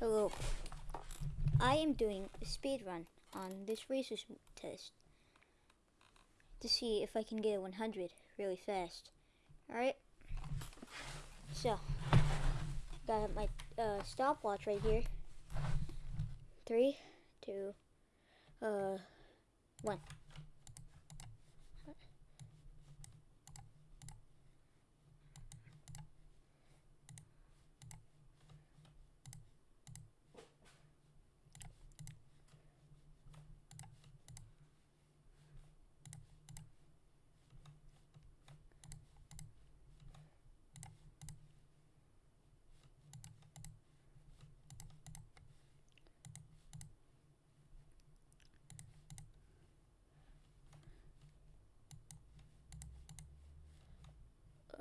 Hello. I am doing a speed run on this racers test to see if I can get a 100 really fast. Alright? So, got my uh, stopwatch right here. Three, two, uh, one.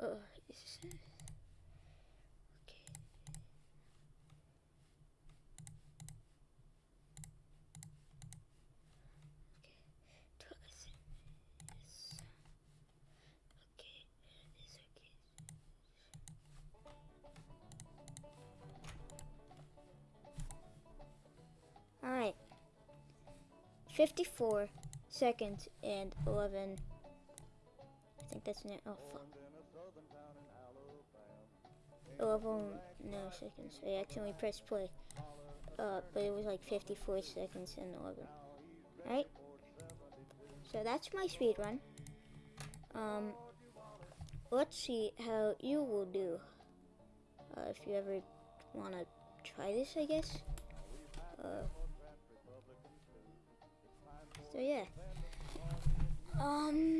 Uh, okay. Okay. Okay. All right. 54 seconds and 11 I think that's it. Oh fuck. 11 no seconds. I accidentally pressed play. Uh, but it was like 54 seconds and 11. Right? So that's my speed run. Um, let's see how you will do. Uh, if you ever want to try this, I guess. Uh, so yeah. Um.